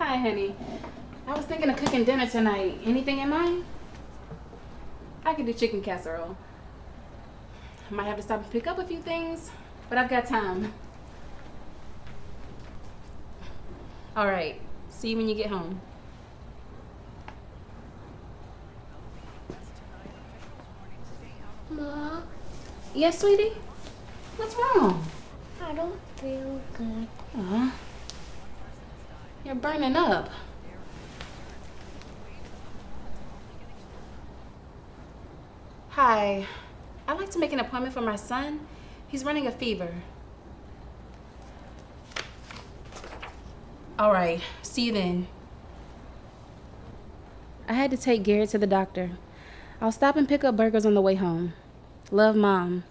Hi, honey. I was thinking of cooking dinner tonight. Anything in mind? I could do chicken casserole. I might have to stop and pick up a few things, but I've got time. All right. See you when you get home. Ma, Yes, sweetie? What's wrong? I don't feel good. Aw. You're burning up. Hi. I'd like to make an appointment for my son. He's running a fever. All right. See you then. I had to take Garrett to the doctor. I'll stop and pick up burgers on the way home. Love, Mom.